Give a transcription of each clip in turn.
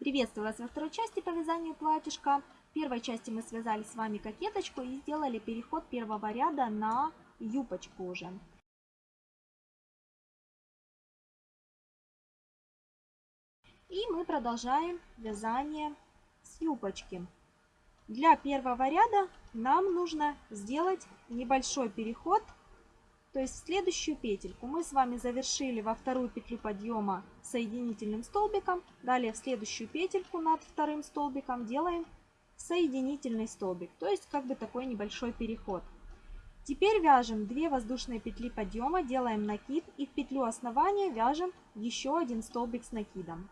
Приветствую вас во второй части по вязанию платьишка. В первой части мы связали с вами кокеточку и сделали переход первого ряда на юбочку уже. И мы продолжаем вязание с юбочки. Для первого ряда нам нужно сделать небольшой переход то есть следующую петельку мы с вами завершили во вторую петлю подъема соединительным столбиком. Далее в следующую петельку над вторым столбиком делаем соединительный столбик. То есть как бы такой небольшой переход. Теперь вяжем 2 воздушные петли подъема, делаем накид и в петлю основания вяжем еще один столбик с накидом.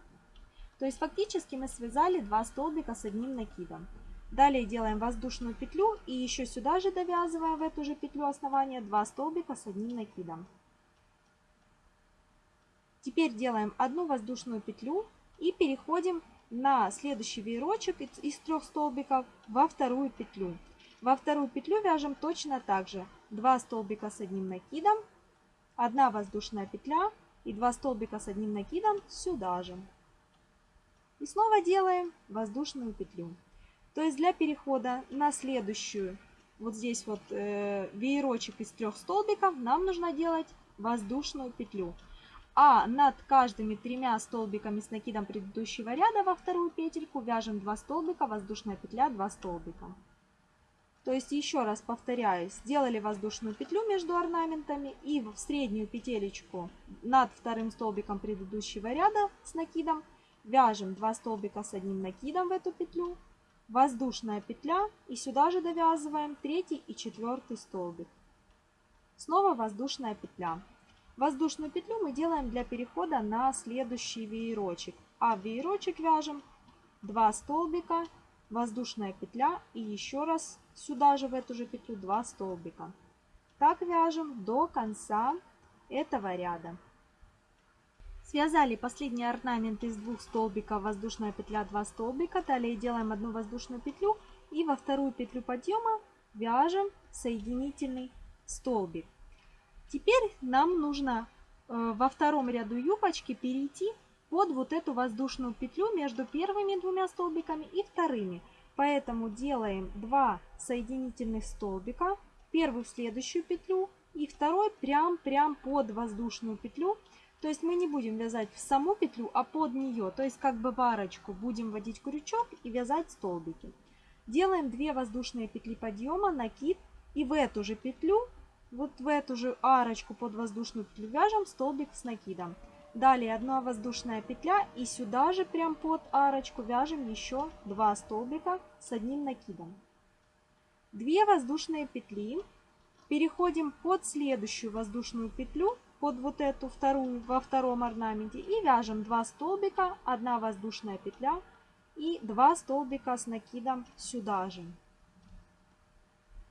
То есть фактически мы связали 2 столбика с одним накидом. Далее делаем воздушную петлю и еще сюда же довязываем в эту же петлю основания 2 столбика с одним накидом. Теперь делаем одну воздушную петлю и переходим на следующий веерочек из трех столбиков во вторую петлю. Во вторую петлю вяжем точно так же 2 столбика с одним накидом, 1 воздушная петля и 2 столбика с одним накидом сюда же. И снова делаем воздушную петлю. То есть для перехода на следующую, вот здесь вот э, веерочек из трех столбиков, нам нужно делать воздушную петлю. А над каждыми тремя столбиками с накидом предыдущего ряда во вторую петельку вяжем 2 столбика, воздушная петля, 2 столбика. То есть еще раз повторяю, сделали воздушную петлю между орнаментами и в среднюю петелечку над вторым столбиком предыдущего ряда с накидом вяжем 2 столбика с одним накидом в эту петлю, воздушная петля и сюда же довязываем третий и четвертый столбик. Снова воздушная петля. Воздушную петлю мы делаем для перехода на следующий веерочек. А в веерочек вяжем 2 столбика, воздушная петля и еще раз сюда же в эту же петлю 2 столбика. Так вяжем до конца этого ряда. Связали последний орнамент из двух столбиков, воздушная петля, 2 столбика. Далее делаем одну воздушную петлю и во вторую петлю подъема вяжем соединительный столбик. Теперь нам нужно э, во втором ряду юбочки перейти под вот эту воздушную петлю между первыми двумя столбиками и вторыми. Поэтому делаем 2 соединительных столбика, первый в следующую петлю и второй прям-прям под воздушную петлю то есть мы не будем вязать в саму петлю, а под нее, то есть как бы в арочку будем вводить крючок и вязать столбики. Делаем 2 воздушные петли подъема, накид и в эту же петлю, вот в эту же арочку под воздушную петлю вяжем столбик с накидом. Далее одна воздушная петля и сюда же прям под арочку вяжем еще 2 столбика с одним накидом. 2 воздушные петли, переходим под следующую воздушную петлю под вот эту вторую во втором орнаменте и вяжем 2 столбика, 1 воздушная петля и 2 столбика с накидом сюда же.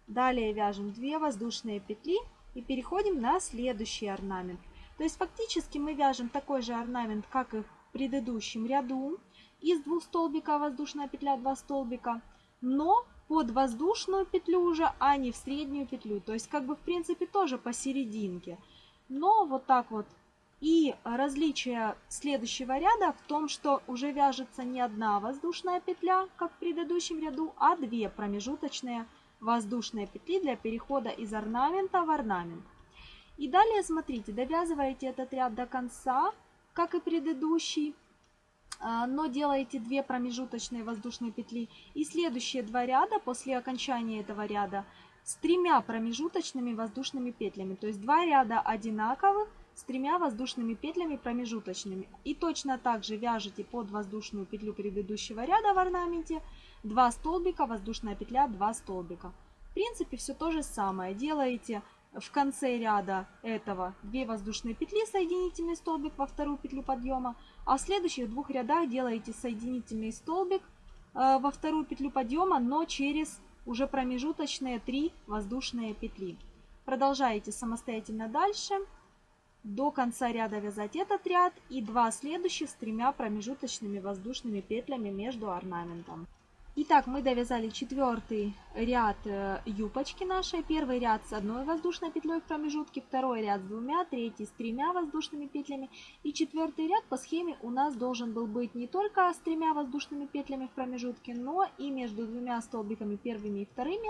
Далее вяжем 2 воздушные петли и переходим на следующий орнамент. То есть фактически мы вяжем такой же орнамент, как и в предыдущем ряду. Из двух столбика воздушная петля, 2 столбика, но под воздушную петлю уже, а не в среднюю петлю. То есть как бы в принципе тоже посерединке. Но вот так вот. И различие следующего ряда в том, что уже вяжется не одна воздушная петля, как в предыдущем ряду, а две промежуточные воздушные петли для перехода из орнамента в орнамент. И далее, смотрите, довязываете этот ряд до конца, как и предыдущий, а, но делаете две промежуточные воздушные петли. И следующие два ряда после окончания этого ряда с тремя промежуточными воздушными петлями. То есть два ряда одинаковых с тремя воздушными петлями промежуточными. И точно так же вяжете под воздушную петлю предыдущего ряда в орнаменте 2 столбика, воздушная петля, 2 столбика. В принципе, все то же самое. Делаете в конце ряда этого 2 воздушные петли, соединительный столбик во вторую петлю подъема, а в следующих двух рядах делаете соединительный столбик э, во вторую петлю подъема, но через уже промежуточные 3 воздушные петли. Продолжаете самостоятельно дальше. До конца ряда вязать этот ряд и два следующих с тремя промежуточными воздушными петлями между орнаментом. Итак, мы довязали четвертый ряд э, юбочки нашей. Первый ряд с одной воздушной петлей в промежутке, второй ряд с двумя, третий с тремя воздушными петлями. И четвертый ряд по схеме у нас должен был быть не только с тремя воздушными петлями в промежутке, но и между двумя столбиками первыми и вторыми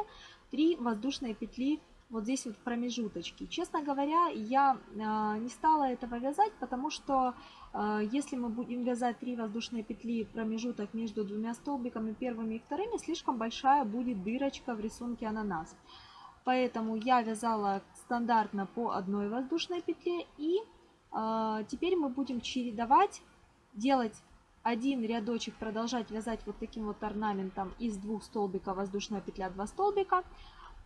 три воздушные петли вот здесь вот в промежуточке. Честно говоря, я э, не стала этого вязать, потому что э, если мы будем вязать 3 воздушные петли промежуток между двумя столбиками первыми и вторыми, слишком большая будет дырочка в рисунке ананас. Поэтому я вязала стандартно по одной воздушной петле и э, теперь мы будем чередовать, делать один рядочек, продолжать вязать вот таким вот орнаментом из двух столбиков воздушная петля, 2 столбика,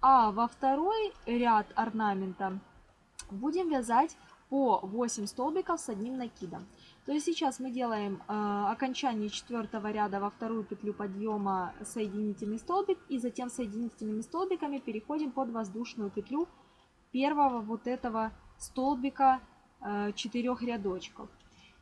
а во второй ряд орнамента будем вязать по 8 столбиков с одним накидом. То есть сейчас мы делаем э, окончание четвертого ряда во вторую петлю подъема соединительный столбик и затем соединительными столбиками переходим под воздушную петлю первого вот этого столбика э, четырех рядочков.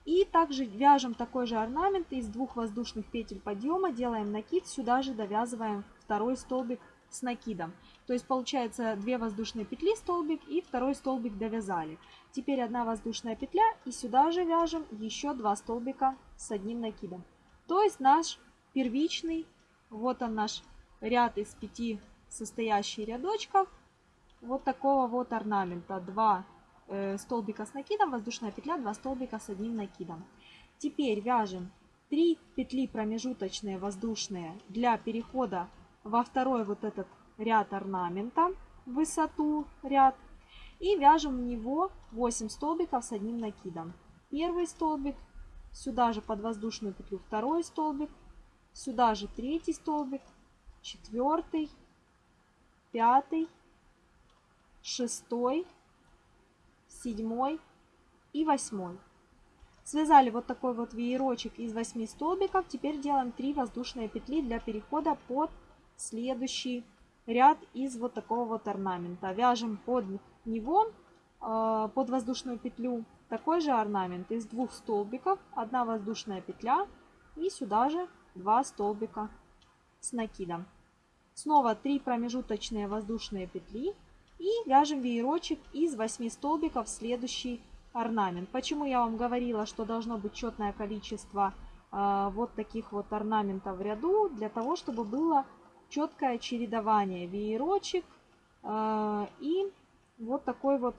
И также вяжем такой же орнамент из двух воздушных петель подъема, делаем накид, сюда же довязываем второй столбик с накидом. То есть получается 2 воздушные петли столбик и второй столбик довязали. Теперь одна воздушная петля и сюда же вяжем еще 2 столбика с одним накидом. То есть наш первичный, вот он наш ряд из 5 состоящий рядочков, вот такого вот орнамента. 2 э, столбика с накидом, воздушная петля, 2 столбика с одним накидом. Теперь вяжем 3 петли промежуточные воздушные для перехода во второй вот этот ряд орнамента, высоту ряд, и вяжем в него 8 столбиков с одним накидом. Первый столбик, сюда же под воздушную петлю второй столбик, сюда же третий столбик, четвертый, пятый, шестой, седьмой и восьмой. Связали вот такой вот веерочек из 8 столбиков. Теперь делаем 3 воздушные петли для перехода под следующий ряд из вот такого вот орнамента. Вяжем под него, э, под воздушную петлю, такой же орнамент из двух столбиков, одна воздушная петля и сюда же два столбика с накидом. Снова 3 промежуточные воздушные петли и вяжем веерочек из 8 столбиков в следующий орнамент. Почему я вам говорила, что должно быть четное количество э, вот таких вот орнаментов в ряду, для того, чтобы было четкое чередование веерочек э, и вот такой вот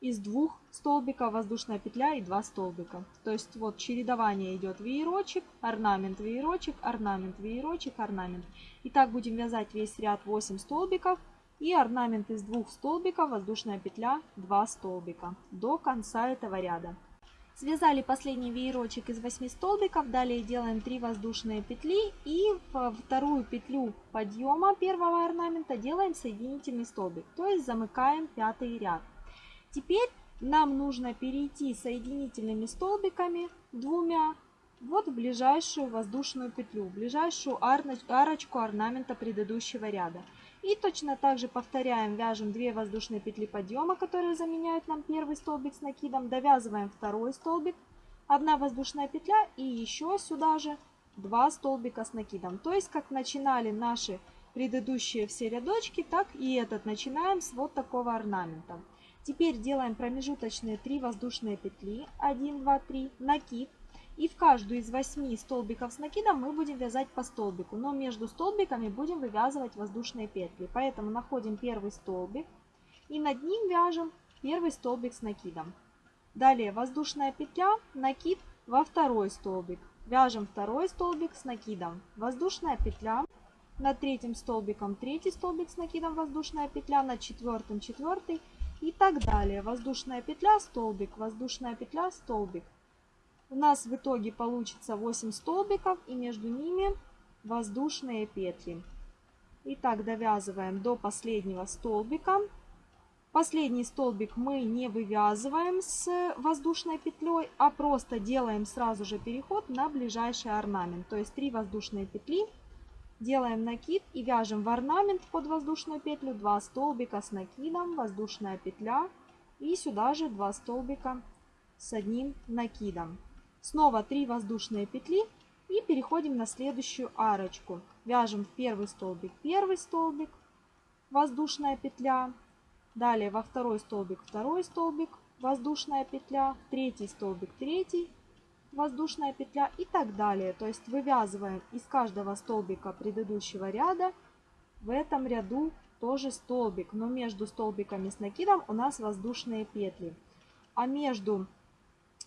из двух столбиков воздушная петля и два столбика. То есть вот чередование идет веерочек, орнамент, веерочек, орнамент, веерочек, орнамент. И так будем вязать весь ряд 8 столбиков и орнамент из двух столбиков, воздушная петля, 2 столбика до конца этого ряда. Связали последний веерочек из 8 столбиков, далее делаем 3 воздушные петли и в вторую петлю подъема первого орнамента делаем соединительный столбик, то есть замыкаем пятый ряд. Теперь нам нужно перейти соединительными столбиками двумя вот в ближайшую воздушную петлю, в ближайшую арочку орнамента предыдущего ряда. И точно так же повторяем, вяжем 2 воздушные петли подъема, которые заменяют нам первый столбик с накидом, довязываем второй столбик, 1 воздушная петля и еще сюда же 2 столбика с накидом. То есть, как начинали наши предыдущие все рядочки, так и этот начинаем с вот такого орнамента. Теперь делаем промежуточные 3 воздушные петли, 1, 2, 3, накид, и в каждую из 8 столбиков с накидом мы будем вязать по столбику. Но между столбиками будем вывязывать воздушные петли. Поэтому находим первый столбик и над ним вяжем первый столбик с накидом. Далее воздушная петля, накид во второй столбик. Вяжем второй столбик с накидом. Воздушная петля. Над третьим столбиком третий столбик с накидом, воздушная петля. Над четвертым четвертый и так далее. Воздушная петля, столбик, воздушная петля, столбик. У нас в итоге получится 8 столбиков и между ними воздушные петли. Итак, довязываем до последнего столбика. Последний столбик мы не вывязываем с воздушной петлей, а просто делаем сразу же переход на ближайший орнамент. То есть 3 воздушные петли, делаем накид и вяжем в орнамент под воздушную петлю 2 столбика с накидом, воздушная петля и сюда же 2 столбика с одним накидом. Снова 3 воздушные петли и переходим на следующую арочку. Вяжем в первый столбик первый столбик, воздушная петля. Далее во второй столбик второй столбик, воздушная петля. Третий столбик третий, воздушная петля и так далее. То есть вывязываем из каждого столбика предыдущего ряда в этом ряду тоже столбик, но между столбиками с накидом у нас воздушные петли. А между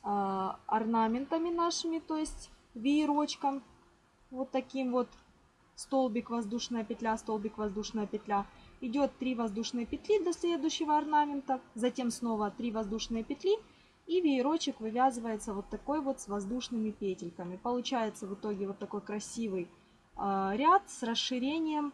орнаментами нашими, то есть веерочком, вот таким вот столбик, воздушная петля, столбик, воздушная петля, идет 3 воздушные петли до следующего орнамента, затем снова 3 воздушные петли и веерочек вывязывается вот такой вот с воздушными петельками. Получается в итоге вот такой красивый э, ряд с расширением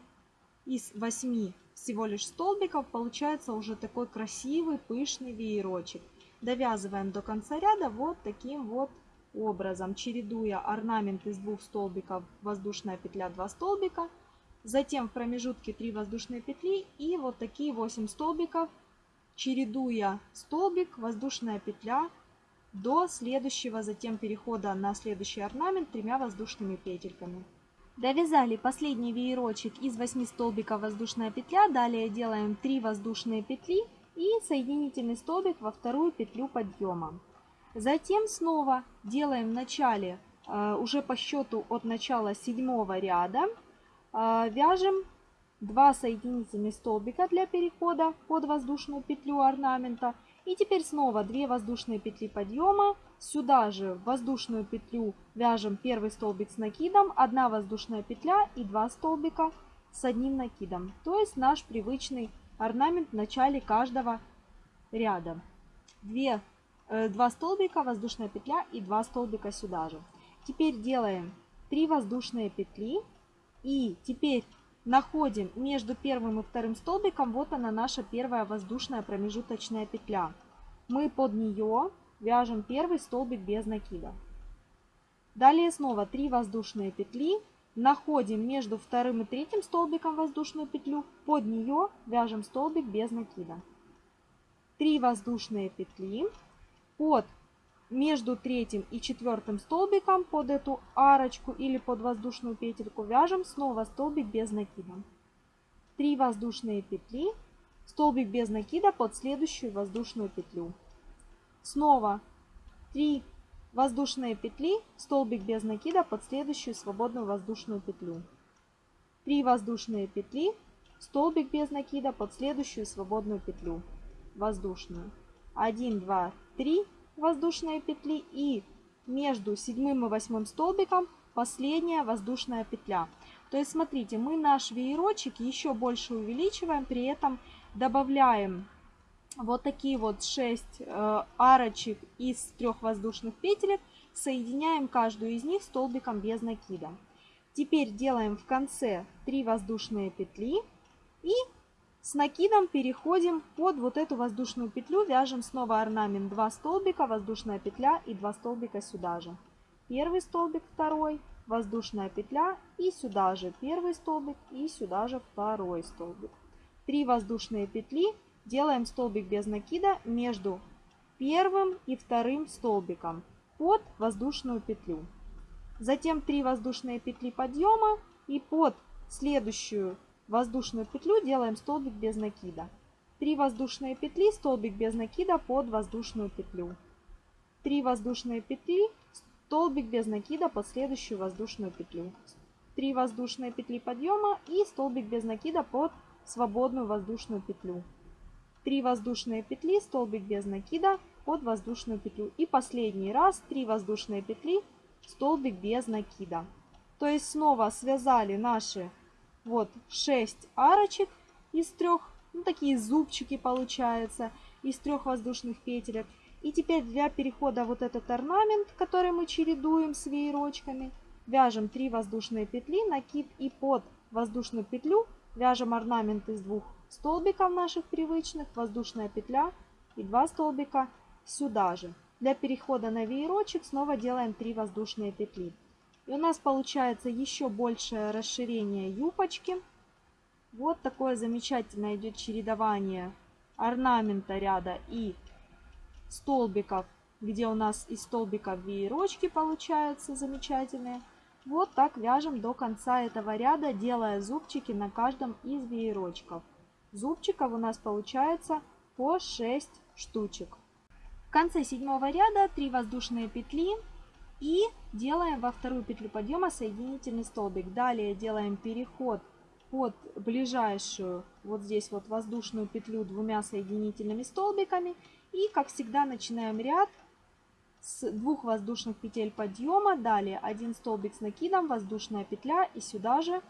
из 8 всего лишь столбиков получается уже такой красивый пышный веерочек. Довязываем до конца ряда вот таким вот образом, чередуя орнамент из двух столбиков, воздушная петля 2 столбика, затем в промежутке 3 воздушные петли и вот такие 8 столбиков, чередуя столбик, воздушная петля до следующего затем перехода на следующий орнамент тремя воздушными петельками. Довязали последний веерочек из 8 столбиков воздушная петля. Далее делаем 3 воздушные петли и соединительный столбик во вторую петлю подъема. Затем снова делаем в начале, э, уже по счету от начала седьмого ряда, э, вяжем 2 соединительных столбика для перехода под воздушную петлю орнамента. И теперь снова 2 воздушные петли подъема, Сюда же в воздушную петлю вяжем первый столбик с накидом, одна воздушная петля и два столбика с одним накидом. То есть наш привычный орнамент в начале каждого ряда. Две, э, два столбика, воздушная петля и два столбика сюда же. Теперь делаем 3 воздушные петли и теперь находим между первым и вторым столбиком, вот она наша первая воздушная промежуточная петля. Мы под нее вяжем первый столбик без накида. Далее снова 3 воздушные петли, находим между вторым и третьим столбиком воздушную петлю, под нее вяжем столбик без накида. 3 воздушные петли, под между третьим и четвертым столбиком под эту арочку или под воздушную петельку вяжем снова столбик без накида. 3 воздушные петли, столбик без накида под следующую воздушную петлю. Снова 3 воздушные петли, столбик без накида под следующую свободную воздушную петлю. 3 воздушные петли, столбик без накида под следующую свободную петлю воздушную. 1, 2, 3 воздушные петли и между седьмым и восьмым столбиком последняя воздушная петля. То есть смотрите, мы наш веерочек еще больше увеличиваем, при этом добавляем вот такие вот 6 э, арочек из трех воздушных петелек. Соединяем каждую из них столбиком без накида. Теперь делаем в конце 3 воздушные петли и с накидом переходим под вот эту воздушную петлю. Вяжем снова орнамент 2 столбика, воздушная петля и 2 столбика сюда же. Первый столбик, второй, воздушная петля и сюда же первый столбик и сюда же второй столбик. 3 воздушные петли делаем столбик без накида между первым и вторым столбиком под воздушную петлю. Затем 3 воздушные петли подъема и под следующую воздушную петлю делаем столбик без накида. 3 воздушные петли, столбик без накида под воздушную петлю. 3 воздушные петли, столбик без накида под следующую воздушную петлю. 3 воздушные петли подъема и столбик без накида под свободную воздушную петлю. 3 воздушные петли, столбик без накида под воздушную петлю. И последний раз 3 воздушные петли, столбик без накида. То есть снова связали наши вот 6 арочек из трех, ну такие зубчики получается, из трех воздушных петелек. И теперь для перехода вот этот орнамент, который мы чередуем с веерочками, вяжем 3 воздушные петли, накид и под воздушную петлю вяжем орнамент из двух столбиков наших привычных, воздушная петля и 2 столбика сюда же. Для перехода на веерочек снова делаем 3 воздушные петли. И у нас получается еще большее расширение юбочки. Вот такое замечательное идет чередование орнамента ряда и столбиков, где у нас из столбиков веерочки получаются замечательные. Вот так вяжем до конца этого ряда, делая зубчики на каждом из веерочков. Зубчиков у нас получается по 6 штучек. В конце седьмого ряда 3 воздушные петли и делаем во вторую петлю подъема соединительный столбик. Далее делаем переход под ближайшую вот здесь вот воздушную петлю двумя соединительными столбиками. И как всегда начинаем ряд с двух воздушных петель подъема. Далее один столбик с накидом, воздушная петля и сюда же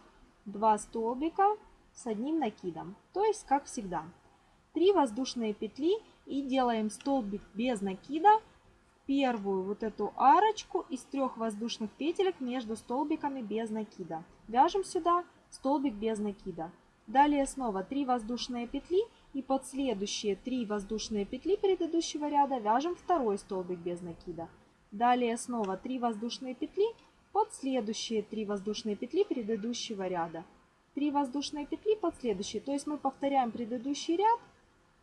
два столбика с одним накидом. То есть как всегда. Три воздушные петли и делаем столбик без накида первую вот эту арочку из трех воздушных петелек между столбиками без накида. Вяжем сюда столбик без накида. Далее снова 3 воздушные петли и под следующие 3 воздушные петли предыдущего ряда вяжем второй столбик без накида. Далее снова 3 воздушные петли под следующие 3 воздушные петли предыдущего ряда. 3 воздушные петли под следующие. То есть мы повторяем предыдущий ряд,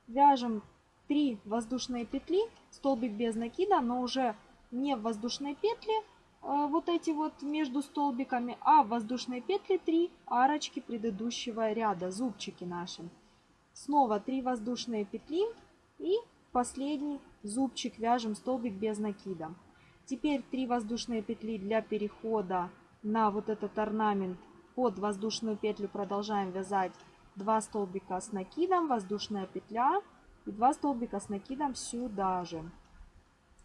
вяжем 3 воздушные петли, столбик без накида, но уже не в воздушной петле, Э, вот эти вот между столбиками, а воздушные петли 3 арочки предыдущего ряда, зубчики наши. Снова 3 воздушные петли и последний зубчик вяжем столбик без накида. Теперь 3 воздушные петли для перехода на вот этот орнамент под воздушную петлю продолжаем вязать 2 столбика с накидом, воздушная петля и 2 столбика с накидом сюда же.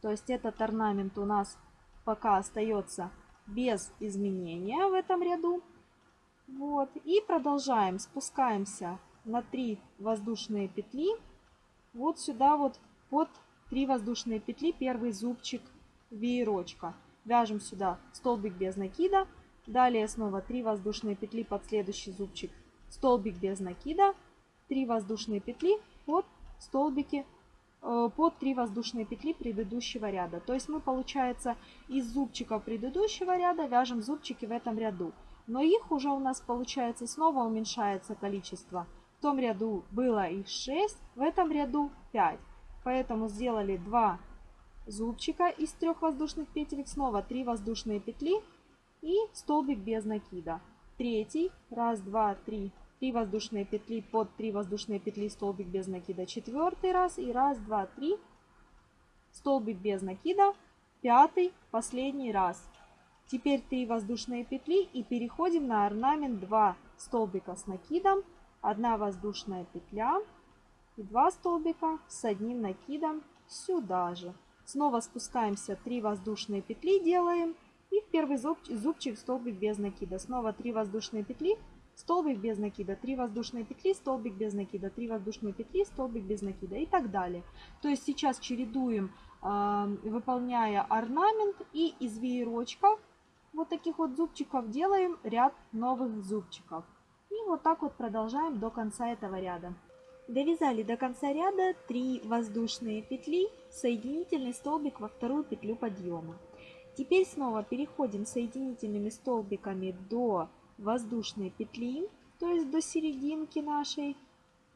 То есть этот орнамент у нас пока остается без изменения в этом ряду. Вот. И продолжаем. Спускаемся на 3 воздушные петли. Вот сюда вот под 3 воздушные петли первый зубчик веерочка. Вяжем сюда столбик без накида. Далее снова 3 воздушные петли под следующий зубчик. Столбик без накида. 3 воздушные петли под столбики Э, под 3 воздушные петли предыдущего ряда. То есть мы, получается, из зубчиков предыдущего ряда вяжем зубчики в этом ряду. Но их уже у нас, получается, снова уменьшается количество. В том ряду было их 6, в этом ряду 5. Поэтому сделали 2 зубчика из трех воздушных петелек, снова 3 воздушные петли и столбик без накида. Третий, раз, два, три, 3 воздушные петли под 3 воздушные петли столбик без накида. Четвертый раз. И раз два три. Столбик без накида. Пятый. Последний раз. Теперь 3 воздушные петли и переходим на орнамент 2 столбика с накидом. 1 воздушная петля и 2 столбика с одним накидом сюда же. Снова спускаемся. 3 воздушные петли делаем и в первый зубчик столбик без накида снова 3 воздушные петли столбик без накида, 3 воздушные петли, столбик без накида, 3 воздушные петли, столбик без накида и так далее. То есть сейчас чередуем, а, выполняя орнамент и из веерочков вот таких вот зубчиков делаем ряд новых зубчиков. И вот так вот продолжаем до конца этого ряда. Довязали до конца ряда 3 воздушные петли, соединительный столбик во вторую петлю подъема. Теперь снова переходим соединительными столбиками до воздушной петли, то есть до серединки нашей,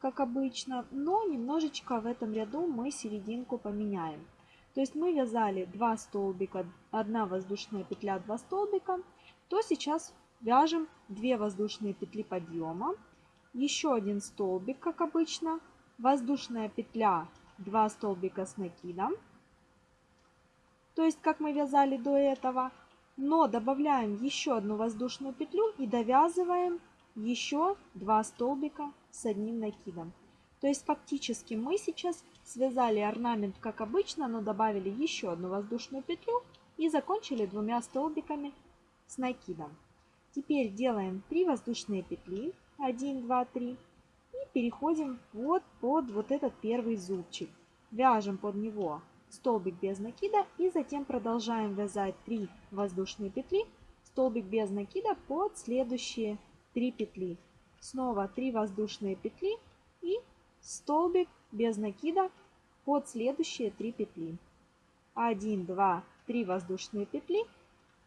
как обычно, но немножечко в этом ряду мы серединку поменяем. То есть мы вязали 2 столбика, 1 воздушная петля, 2 столбика, то сейчас вяжем 2 воздушные петли подъема, еще один столбик, как обычно, воздушная петля, 2 столбика с накидом, то есть как мы вязали до этого, но добавляем еще одну воздушную петлю и довязываем еще два столбика с одним накидом. То есть фактически мы сейчас связали орнамент как обычно, но добавили еще одну воздушную петлю и закончили двумя столбиками с накидом. Теперь делаем 3 воздушные петли, 1, 2, 3 и переходим вот под вот этот первый зубчик. Вяжем под него столбик без накида и затем продолжаем вязать 3 воздушные петли, столбик без накида под следующие 3 петли. Снова 3 воздушные петли и столбик без накида под следующие 3 петли. 1, 2, 3 воздушные петли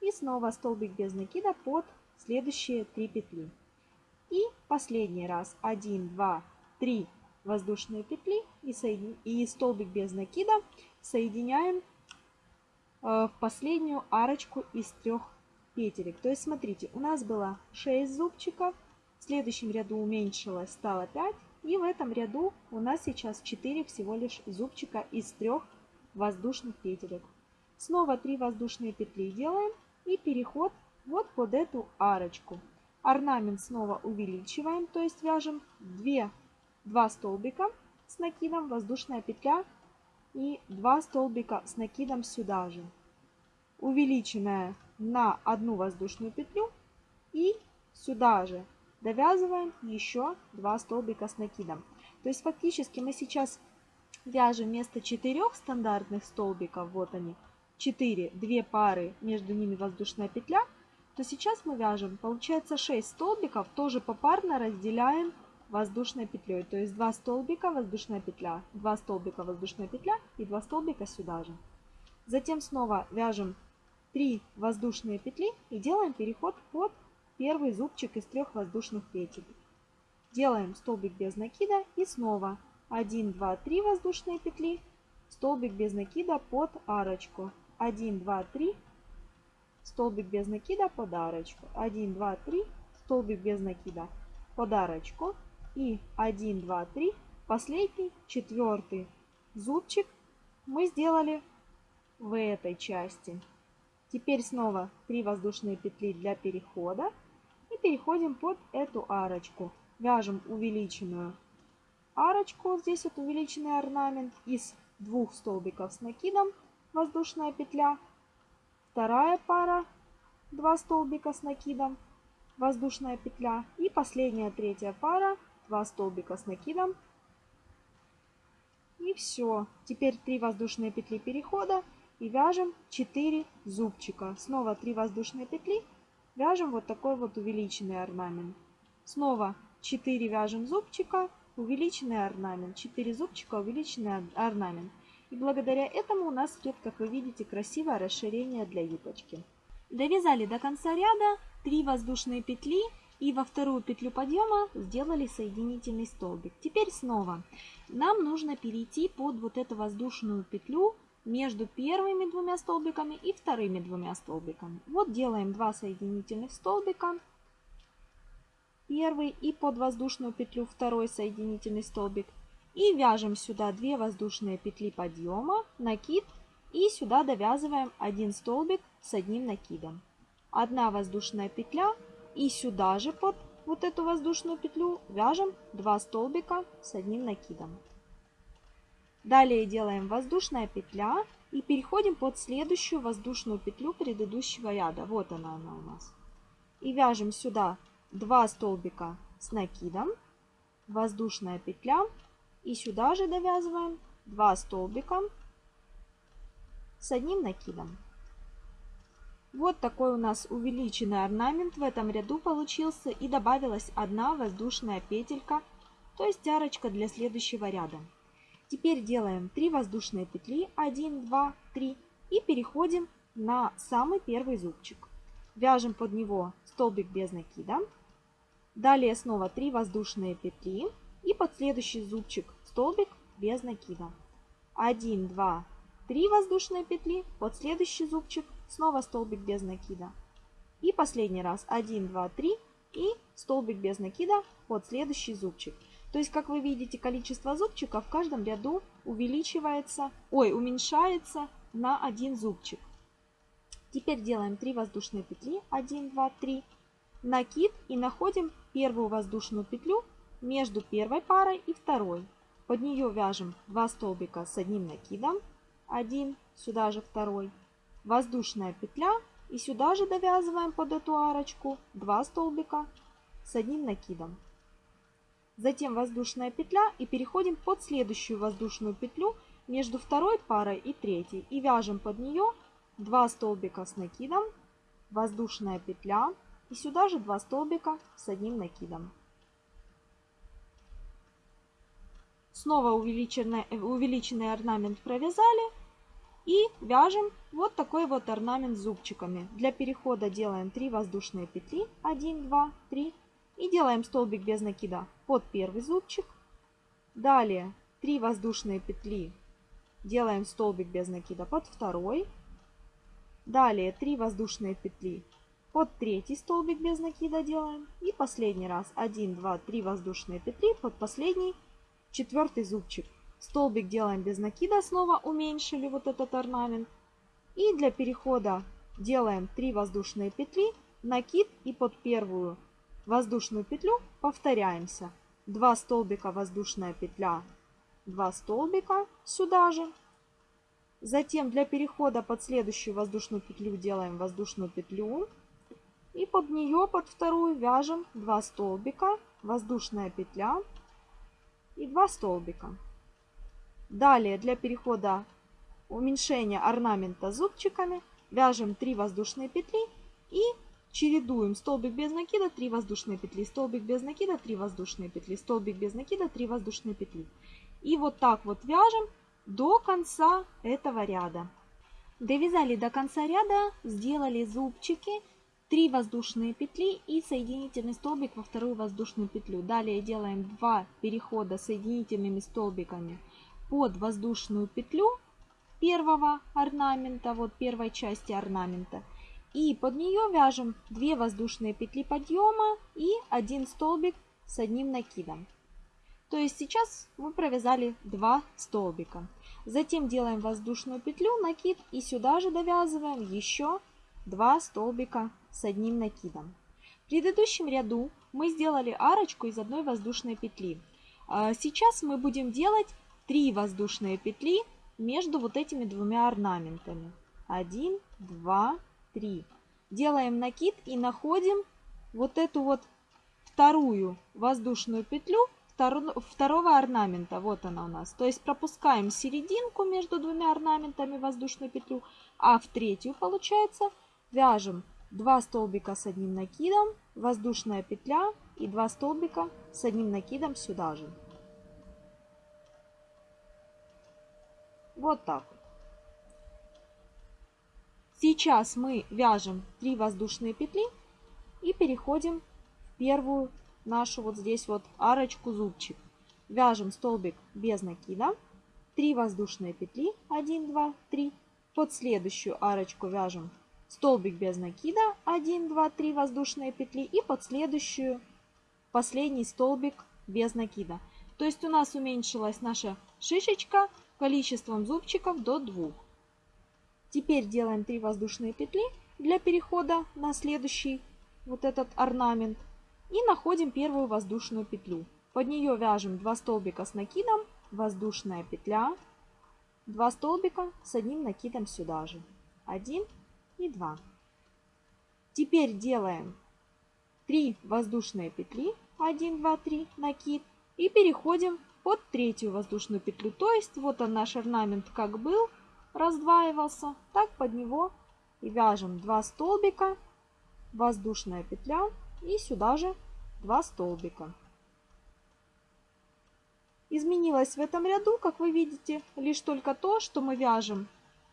и снова столбик без накида под следующие 3 петли. И последний раз 1, 2, 3 воздушные петли и, соедин... и столбик без накида соединяем э, в последнюю арочку из трех петелек. То есть смотрите, у нас было 6 зубчиков, в следующем ряду уменьшилось, стало 5. И в этом ряду у нас сейчас 4 всего лишь зубчика из трех воздушных петелек. Снова 3 воздушные петли делаем и переход вот под эту арочку. Орнамент снова увеличиваем, то есть вяжем 2, 2 столбика с накидом, воздушная петля и 2 столбика с накидом сюда же. Увеличенная на одну воздушную петлю и сюда же довязываем еще 2 столбика с накидом. То есть фактически мы сейчас вяжем вместо 4 стандартных столбиков, вот они, 4, 2 пары, между ними воздушная петля, то сейчас мы вяжем, получается 6 столбиков, тоже попарно разделяем воздушной петлей. То есть 2 столбика, воздушная петля, 2 столбика, воздушная петля и 2 столбика сюда же. Затем снова вяжем 3 воздушные петли и делаем переход под первый зубчик из трех воздушных петель. Делаем столбик без накида и снова 1, 2, 3 воздушные петли, столбик без накида под арочку. 1, 2, 3, столбик без накида под арочку. 1, 2, 3, столбик без накида под арочку. И 1, 2, 3, последний, четвертый зубчик мы сделали в этой части. Теперь снова 3 воздушные петли для перехода переходим под эту арочку. Вяжем увеличенную арочку. Здесь вот увеличенный орнамент из двух столбиков с накидом. Воздушная петля. Вторая пара. Два столбика с накидом. Воздушная петля. И последняя третья пара. Два столбика с накидом. И все. Теперь 3 воздушные петли перехода и вяжем 4 зубчика. Снова 3 воздушные петли Вяжем вот такой вот увеличенный орнамент. Снова 4 вяжем зубчика, увеличенный орнамент. 4 зубчика, увеличенный орнамент. И благодаря этому у нас идет, как вы видите, красивое расширение для юбочки. Довязали до конца ряда 3 воздушные петли и во вторую петлю подъема сделали соединительный столбик. Теперь снова нам нужно перейти под вот эту воздушную петлю между первыми двумя столбиками и вторыми двумя столбиками. Вот делаем два соединительных столбика. Первый и под воздушную петлю второй соединительный столбик. И вяжем сюда 2 воздушные петли подъема, накид и сюда довязываем один столбик с одним накидом. Одна воздушная петля и сюда же под вот эту воздушную петлю вяжем 2 столбика с одним накидом. Далее делаем воздушная петля и переходим под следующую воздушную петлю предыдущего ряда. Вот она, она у нас. И вяжем сюда 2 столбика с накидом, воздушная петля и сюда же довязываем 2 столбика с одним накидом. Вот такой у нас увеличенный орнамент в этом ряду получился и добавилась одна воздушная петелька, то есть арочка для следующего ряда. Теперь делаем 3 воздушные петли, 1, 2, 3 и переходим на самый первый зубчик. Вяжем под него столбик без накида. Далее снова 3 воздушные петли и под следующий зубчик столбик без накида. 1, 2, 3 воздушные петли, под следующий зубчик снова столбик без накида. И последний раз 1, 2, 3 и столбик без накида под следующий зубчик. То есть, как вы видите, количество зубчиков в каждом ряду увеличивается, ой, уменьшается на один зубчик. Теперь делаем 3 воздушные петли, 1, 2, 3, накид и находим первую воздушную петлю между первой парой и второй. Под нее вяжем 2 столбика с одним накидом, 1, сюда же второй, воздушная петля и сюда же довязываем под эту арочку 2 столбика с одним накидом. Затем воздушная петля и переходим под следующую воздушную петлю между второй парой и третьей. И вяжем под нее 2 столбика с накидом, воздушная петля и сюда же 2 столбика с одним накидом. Снова увеличенный, увеличенный орнамент провязали и вяжем вот такой вот орнамент зубчиками. Для перехода делаем 3 воздушные петли, 1, 2, 3 и делаем столбик без накида под первый зубчик. Далее 3 воздушные петли делаем столбик без накида под второй. Далее 3 воздушные петли под третий столбик без накида делаем. И последний раз 1, 2, 3 воздушные петли под последний четвертый зубчик. Столбик делаем без накида, снова уменьшили вот этот орнамент. И для перехода делаем 3 воздушные петли, накид и под первую воздушную петлю повторяемся. 2 столбика воздушная петля, 2 столбика сюда же. Затем для перехода под следующую воздушную петлю делаем воздушную петлю. И под нее, под вторую, вяжем 2 столбика, воздушная петля и 2 столбика. Далее для перехода уменьшения орнамента зубчиками вяжем 3 воздушные петли и чередуем столбик без накида, 3 воздушные петли, столбик без накида, 3 воздушные петли, столбик без накида, 3 воздушные петли. И вот так вот вяжем до конца этого ряда. Довязали до конца ряда, сделали зубчики 3 воздушные петли и соединительный столбик во вторую воздушную петлю. Далее делаем 2 перехода соединительными столбиками под воздушную петлю первого орнамента, вот первой части орнамента. И под нее вяжем 2 воздушные петли подъема и один столбик с одним накидом. То есть сейчас мы провязали 2 столбика. Затем делаем воздушную петлю, накид и сюда же довязываем еще 2 столбика с одним накидом. В предыдущем ряду мы сделали арочку из одной воздушной петли. А сейчас мы будем делать 3 воздушные петли между вот этими двумя орнаментами. 1, 2, 3. Делаем накид и находим вот эту вот вторую воздушную петлю второго орнамента. Вот она у нас. То есть пропускаем серединку между двумя орнаментами воздушную петлю, а в третью, получается, вяжем 2 столбика с одним накидом, воздушная петля и 2 столбика с одним накидом сюда же. Вот так. Сейчас мы вяжем 3 воздушные петли и переходим в первую нашу вот здесь вот арочку зубчик. Вяжем столбик без накида, 3 воздушные петли, 1, 2, 3. Под следующую арочку вяжем столбик без накида, 1, 2, 3 воздушные петли и под следующую последний столбик без накида. То есть у нас уменьшилась наша шишечка количеством зубчиков до 2. Теперь делаем 3 воздушные петли для перехода на следующий вот этот орнамент. И находим первую воздушную петлю. Под нее вяжем 2 столбика с накидом, воздушная петля, 2 столбика с одним накидом сюда же. 1 и 2. Теперь делаем 3 воздушные петли, 1, 2, 3, накид, и переходим под третью воздушную петлю. То есть вот он наш орнамент как был, раздваивался, так под него и вяжем 2 столбика, воздушная петля и сюда же 2 столбика. Изменилось в этом ряду, как вы видите, лишь только то, что мы вяжем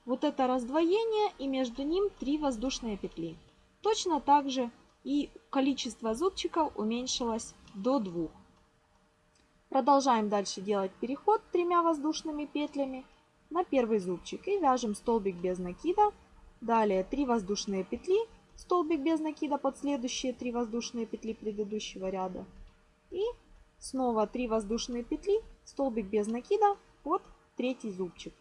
вот это раздвоение и между ним 3 воздушные петли. Точно так же и количество зубчиков уменьшилось до 2. Продолжаем дальше делать переход тремя воздушными петлями на первый зубчик и вяжем столбик без накида. Далее 3 воздушные петли, столбик без накида под следующие 3 воздушные петли предыдущего ряда. И снова 3 воздушные петли, столбик без накида под третий зубчик.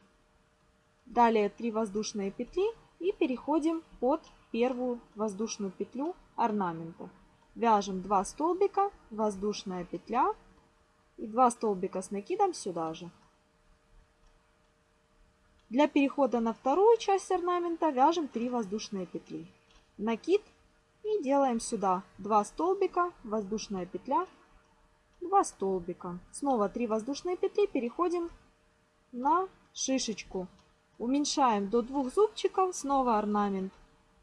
Далее 3 воздушные петли и переходим под первую воздушную петлю орнамента. Вяжем 2 столбика, воздушная петля и 2 столбика с накидом сюда же. Для перехода на вторую часть орнамента вяжем 3 воздушные петли. Накид и делаем сюда 2 столбика, воздушная петля, 2 столбика. Снова 3 воздушные петли, переходим на шишечку Уменьшаем до двух зубчиков, снова орнамент,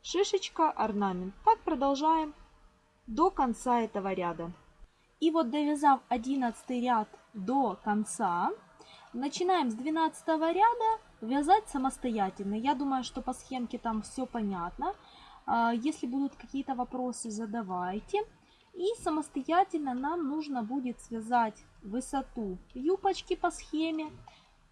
шишечка, орнамент. Так продолжаем до конца этого ряда. И вот довязав 11 ряд до конца, начинаем с 12 ряда вязать самостоятельно. Я думаю, что по схемке там все понятно. А, если будут какие-то вопросы, задавайте. И самостоятельно нам нужно будет связать высоту юбочки по схеме.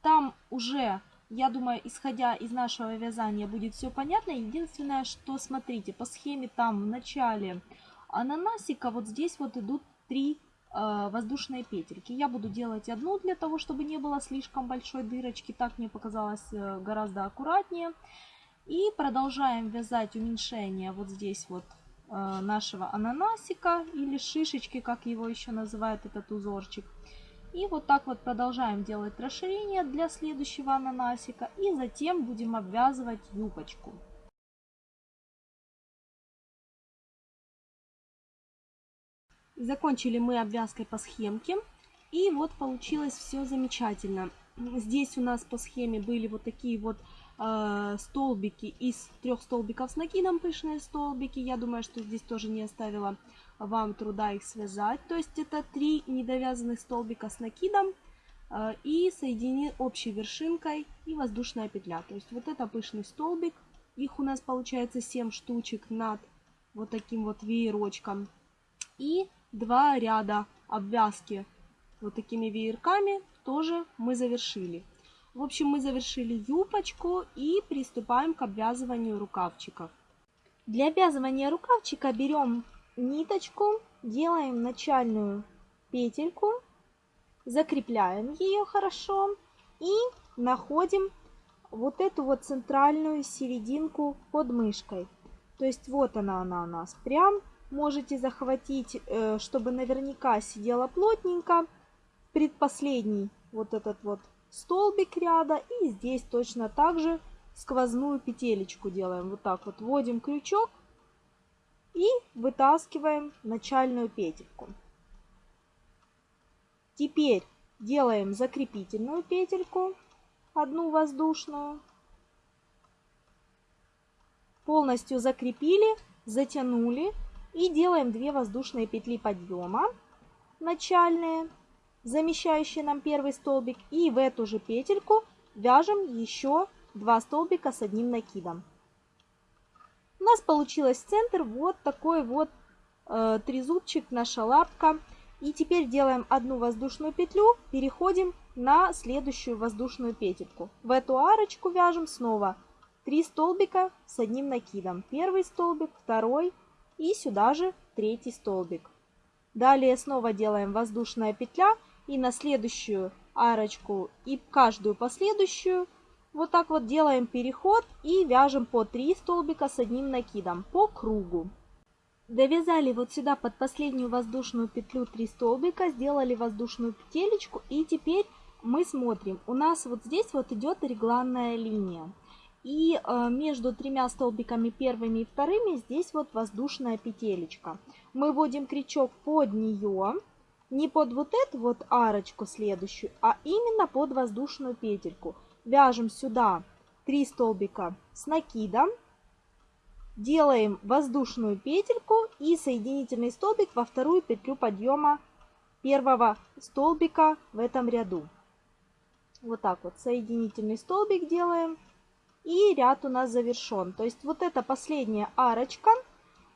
Там уже я думаю, исходя из нашего вязания будет все понятно. Единственное, что смотрите, по схеме там в начале ананасика вот здесь вот идут три э, воздушные петельки. Я буду делать одну для того, чтобы не было слишком большой дырочки. Так мне показалось э, гораздо аккуратнее. И продолжаем вязать уменьшение вот здесь вот э, нашего ананасика или шишечки, как его еще называют этот узорчик. И вот так вот продолжаем делать расширение для следующего ананасика. И затем будем обвязывать юбочку. Закончили мы обвязкой по схемке. И вот получилось все замечательно. Здесь у нас по схеме были вот такие вот э, столбики из трех столбиков с накидом, пышные столбики. Я думаю, что здесь тоже не оставила вам труда их связать. То есть это три недовязанных столбика с накидом э, и соедини общей вершинкой и воздушная петля. То есть вот это пышный столбик. Их у нас получается 7 штучек над вот таким вот веерочком. И два ряда обвязки вот такими веерками тоже мы завершили. В общем, мы завершили юбочку и приступаем к обвязыванию рукавчиков. Для обвязывания рукавчика берем ниточку, делаем начальную петельку, закрепляем ее хорошо и находим вот эту вот центральную серединку под мышкой. То есть вот она, она у нас прям. Можете захватить, э, чтобы наверняка сидела плотненько. Предпоследний вот этот вот столбик ряда. И здесь точно так же сквозную петелечку делаем. Вот так вот вводим крючок и вытаскиваем начальную петельку. Теперь делаем закрепительную петельку, одну воздушную. Полностью закрепили, затянули и делаем 2 воздушные петли подъема начальные, замещающие нам первый столбик. И в эту же петельку вяжем еще 2 столбика с одним накидом. У нас получилось центр вот такой вот э, трезубчик, наша лапка. И теперь делаем одну воздушную петлю, переходим на следующую воздушную петельку. В эту арочку вяжем снова 3 столбика с одним накидом. Первый столбик, второй и сюда же третий столбик. Далее снова делаем воздушная петля и на следующую арочку и каждую последующую вот так вот делаем переход и вяжем по 3 столбика с одним накидом по кругу. Довязали вот сюда под последнюю воздушную петлю 3 столбика, сделали воздушную петелечку и теперь мы смотрим. У нас вот здесь вот идет регланная линия. И э, между тремя столбиками первыми и вторыми здесь вот воздушная петелечка. Мы вводим крючок под нее, не под вот эту вот арочку следующую, а именно под воздушную петельку вяжем сюда 3 столбика с накидом, делаем воздушную петельку и соединительный столбик во вторую петлю подъема первого столбика в этом ряду. Вот так вот соединительный столбик делаем. И ряд у нас завершен. То есть вот эта последняя арочка,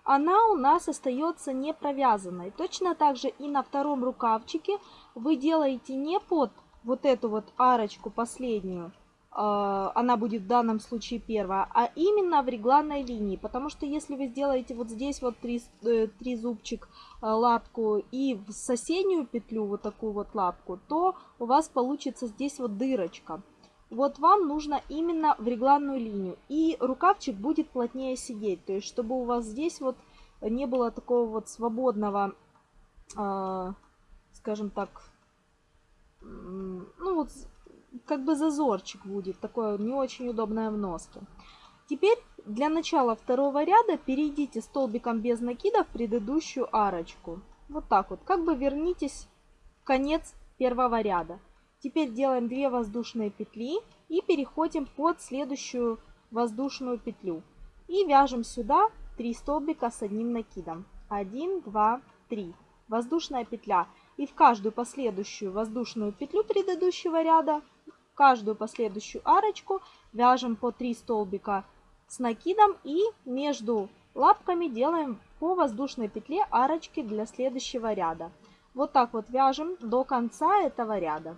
она у нас остается не провязанной. Точно так же и на втором рукавчике вы делаете не под вот эту вот арочку последнюю, а, она будет в данном случае первая, а именно в регланной линии. Потому что если вы сделаете вот здесь вот три, э, три зубчик э, лапку и в соседнюю петлю вот такую вот лапку, то у вас получится здесь вот дырочка. Вот вам нужно именно в регланную линию. И рукавчик будет плотнее сидеть. То есть, чтобы у вас здесь вот не было такого вот свободного, э, скажем так, ну вот как бы зазорчик будет, такое не очень удобное в носке. Теперь для начала второго ряда перейдите столбиком без накида в предыдущую арочку. Вот так вот, как бы вернитесь в конец первого ряда. Теперь делаем 2 воздушные петли и переходим под следующую воздушную петлю. И вяжем сюда 3 столбика с одним накидом. 1, 2, 3. Воздушная петля. И в каждую последующую воздушную петлю предыдущего ряда каждую последующую арочку вяжем по 3 столбика с накидом и между лапками делаем по воздушной петле арочки для следующего ряда. Вот так вот вяжем до конца этого ряда.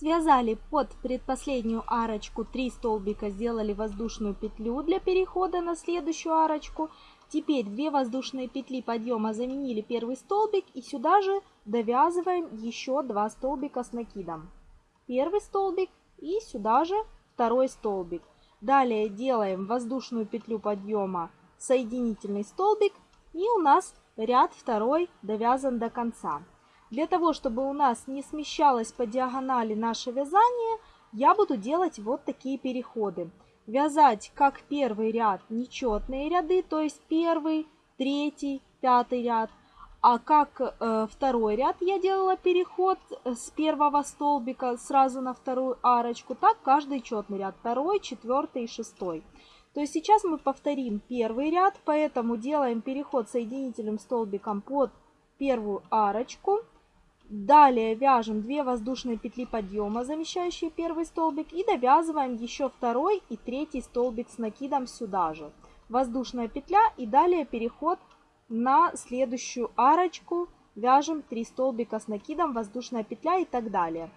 Связали под предпоследнюю арочку 3 столбика, сделали воздушную петлю для перехода на следующую арочку. Теперь 2 воздушные петли подъема заменили первый столбик и сюда же довязываем еще 2 столбика с накидом. Первый столбик и сюда же второй столбик. Далее делаем воздушную петлю подъема, соединительный столбик и у нас ряд второй довязан до конца. Для того, чтобы у нас не смещалось по диагонали наше вязание, я буду делать вот такие переходы. Вязать как первый ряд нечетные ряды, то есть первый, третий, пятый ряд. А как э, второй ряд я делала переход с первого столбика сразу на вторую арочку, так каждый четный ряд, второй, четвертый и шестой. То есть сейчас мы повторим первый ряд, поэтому делаем переход соединительным столбиком под первую арочку. Далее вяжем 2 воздушные петли подъема, замещающие первый столбик, и довязываем еще второй и третий столбик с накидом сюда же. Воздушная петля и далее переход на следующую арочку, вяжем 3 столбика с накидом, воздушная петля и так далее.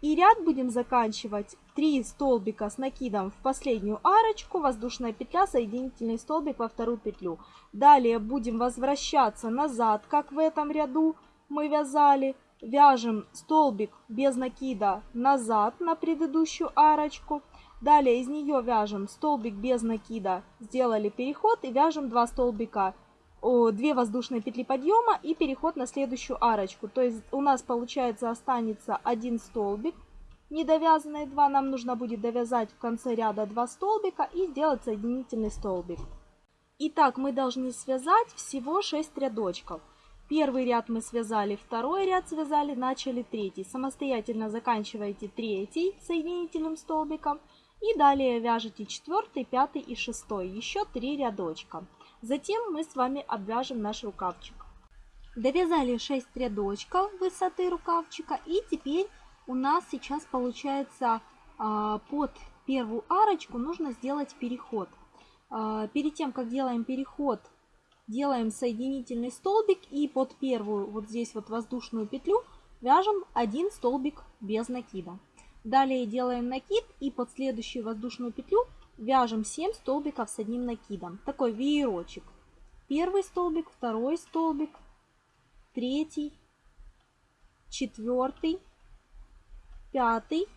И ряд будем заканчивать 3 столбика с накидом в последнюю арочку, воздушная петля, соединительный столбик во вторую петлю. Далее будем возвращаться назад, как в этом ряду мы вязали, вяжем столбик без накида назад на предыдущую арочку. Далее из нее вяжем столбик без накида, сделали переход и вяжем 2 столбика, 2 воздушные петли подъема и переход на следующую арочку. То есть у нас получается останется один столбик, недовязанные 2, нам нужно будет довязать в конце ряда 2 столбика и сделать соединительный столбик. Итак, мы должны связать всего 6 рядочков. Первый ряд мы связали, второй ряд связали, начали третий. Самостоятельно заканчиваете третий соединительным столбиком. И далее вяжете четвертый, пятый и шестой. Еще три рядочка. Затем мы с вами обвяжем наш рукавчик. Довязали 6 рядочков высоты рукавчика. И теперь у нас сейчас получается а, под первую арочку нужно сделать переход. А, перед тем, как делаем переход делаем соединительный столбик и под первую вот здесь вот воздушную петлю вяжем один столбик без накида. Далее делаем накид и под следующую воздушную петлю вяжем 7 столбиков с одним накидом. Такой веерочек. Первый столбик, второй столбик, третий, четвертый, пятый,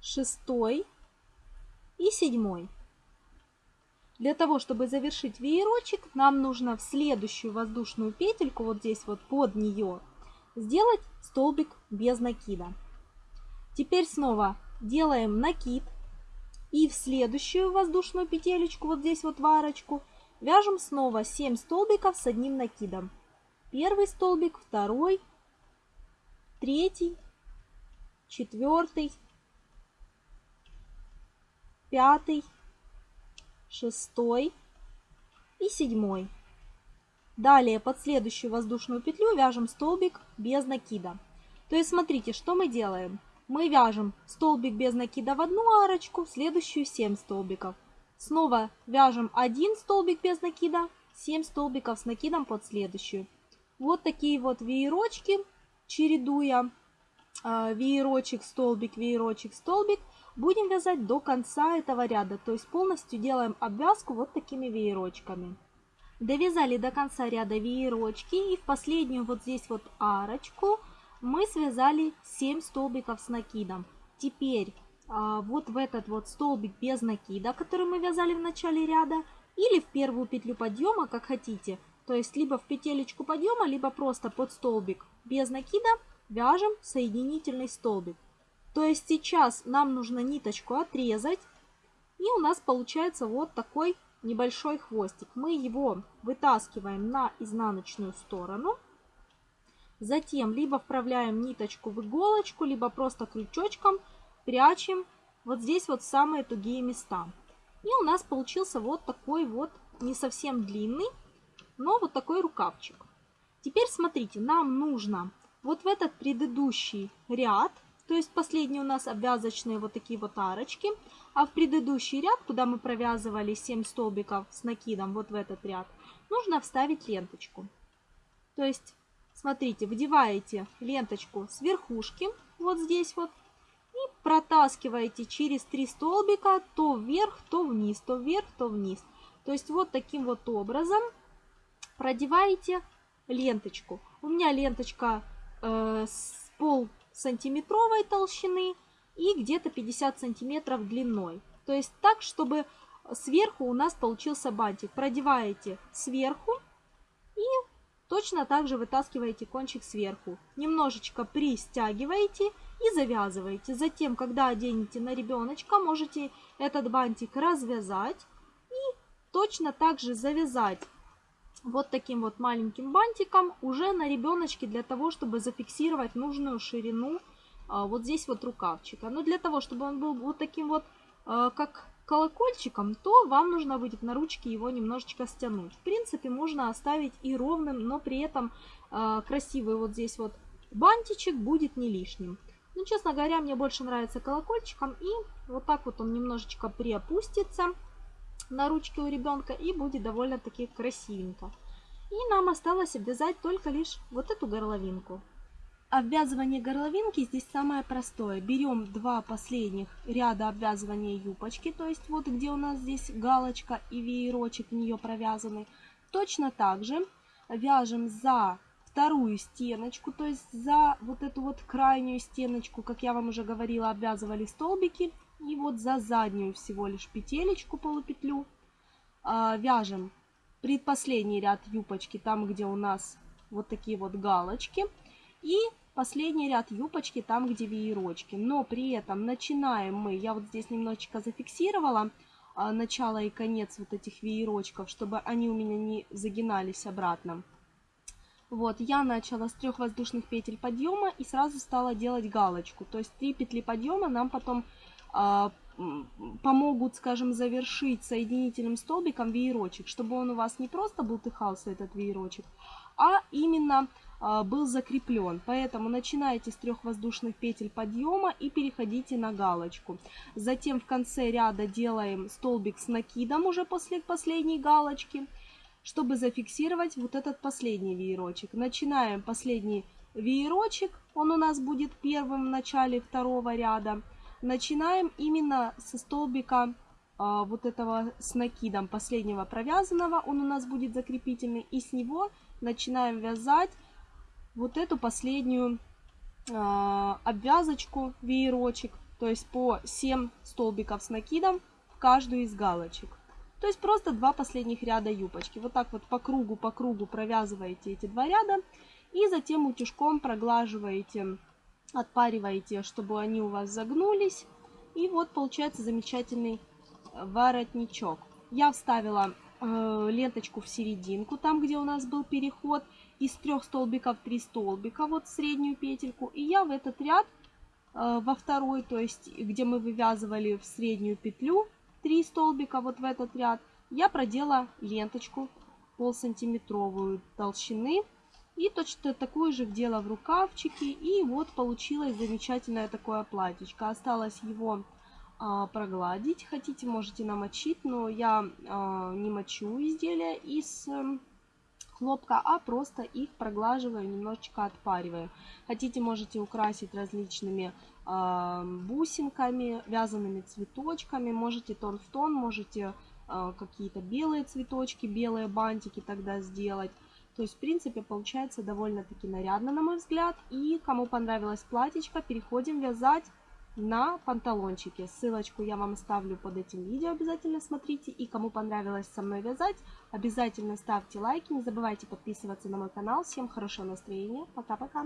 шестой и седьмой. Для того, чтобы завершить веерочек, нам нужно в следующую воздушную петельку, вот здесь вот под нее, сделать столбик без накида. Теперь снова делаем накид и в следующую воздушную петелечку, вот здесь вот в арочку, вяжем снова 7 столбиков с одним накидом. Первый столбик, второй, третий, четвертый, пятый, шестой и седьмой. Далее под следующую воздушную петлю вяжем столбик без накида. То есть смотрите, что мы делаем. Мы вяжем столбик без накида в одну арочку, в следующую 7 столбиков. Снова вяжем один столбик без накида, 7 столбиков с накидом под следующую. Вот такие вот веерочки, чередуя э, веерочек, столбик, веерочек, столбик – Будем вязать до конца этого ряда, то есть полностью делаем обвязку вот такими веерочками. Довязали до конца ряда веерочки и в последнюю вот здесь вот арочку мы связали 7 столбиков с накидом. Теперь а, вот в этот вот столбик без накида, который мы вязали в начале ряда, или в первую петлю подъема, как хотите, то есть либо в петелечку подъема, либо просто под столбик без накида вяжем соединительный столбик. То есть сейчас нам нужно ниточку отрезать. И у нас получается вот такой небольшой хвостик. Мы его вытаскиваем на изнаночную сторону. Затем либо вправляем ниточку в иголочку, либо просто крючочком прячем вот здесь вот самые тугие места. И у нас получился вот такой вот не совсем длинный, но вот такой рукавчик. Теперь смотрите, нам нужно вот в этот предыдущий ряд то есть последние у нас обвязочные вот такие вот арочки. А в предыдущий ряд, куда мы провязывали 7 столбиков с накидом, вот в этот ряд, нужно вставить ленточку. То есть смотрите, вдеваете ленточку с верхушки, вот здесь вот, и протаскиваете через три столбика то вверх, то вниз, то вверх, то вниз. То есть вот таким вот образом продеваете ленточку. У меня ленточка э, с пол сантиметровой толщины и где-то 50 сантиметров длиной. То есть так, чтобы сверху у нас получился бантик. Продеваете сверху и точно так же вытаскиваете кончик сверху. Немножечко пристягиваете и завязываете. Затем, когда оденете на ребеночка, можете этот бантик развязать и точно так же завязать вот таким вот маленьким бантиком уже на ребеночке для того, чтобы зафиксировать нужную ширину а, вот здесь вот рукавчика. Но для того, чтобы он был вот таким вот, а, как колокольчиком, то вам нужно будет на ручке его немножечко стянуть. В принципе, можно оставить и ровным, но при этом а, красивый вот здесь вот бантичек будет не лишним. Ну, честно говоря, мне больше нравится колокольчиком. И вот так вот он немножечко приопустится на ручке у ребенка и будет довольно-таки красивенько. И нам осталось обвязать только лишь вот эту горловинку. Обвязывание горловинки здесь самое простое. Берем два последних ряда обвязывания юбочки, то есть вот где у нас здесь галочка и веерочек в нее провязаны. Точно так же вяжем за вторую стеночку, то есть за вот эту вот крайнюю стеночку, как я вам уже говорила, обвязывали столбики. И вот за заднюю всего лишь петелечку, полупетлю, а, вяжем предпоследний ряд юбочки, там, где у нас вот такие вот галочки. И последний ряд юбочки, там, где веерочки. Но при этом начинаем мы, я вот здесь немножечко зафиксировала а, начало и конец вот этих веерочков, чтобы они у меня не загинались обратно. Вот, я начала с трех воздушных петель подъема и сразу стала делать галочку. То есть три петли подъема нам потом помогут, скажем, завершить соединительным столбиком веерочек, чтобы он у вас не просто бултыхался, этот веерочек, а именно а, был закреплен. Поэтому начинайте с трех воздушных петель подъема и переходите на галочку. Затем в конце ряда делаем столбик с накидом уже после последней галочки чтобы зафиксировать вот этот последний веерочек. Начинаем последний веерочек, он у нас будет первым в начале второго ряда. Начинаем именно со столбика а, вот этого с накидом последнего провязанного, он у нас будет закрепительный, и с него начинаем вязать вот эту последнюю а, обвязочку, веерочек, то есть по 7 столбиков с накидом в каждую из галочек. То есть просто два последних ряда юбочки. Вот так вот по кругу, по кругу провязываете эти два ряда. И затем утюжком проглаживаете, отпариваете, чтобы они у вас загнулись. И вот получается замечательный э, воротничок. Я вставила э, ленточку в серединку, там где у нас был переход. Из трех столбиков три столбика, вот среднюю петельку. И я в этот ряд, э, во второй, то есть где мы вывязывали в среднюю петлю, 3 столбика вот в этот ряд, я продела ленточку полсантиметровую толщины. И точно такую же вдела в рукавчики. И вот получилось замечательное такое платьечко. Осталось его а, прогладить. Хотите, можете намочить, но я а, не мочу изделия из а, хлопка, а просто их проглаживаю, немножечко отпариваю. Хотите, можете украсить различными бусинками, вязаными цветочками. Можете тон в тон, можете а, какие-то белые цветочки, белые бантики тогда сделать. То есть, в принципе, получается довольно-таки нарядно, на мой взгляд. И кому понравилось платьечко, переходим вязать на панталончике. Ссылочку я вам оставлю под этим видео, обязательно смотрите. И кому понравилось со мной вязать, обязательно ставьте лайки. Не забывайте подписываться на мой канал. Всем хорошего настроения. Пока-пока.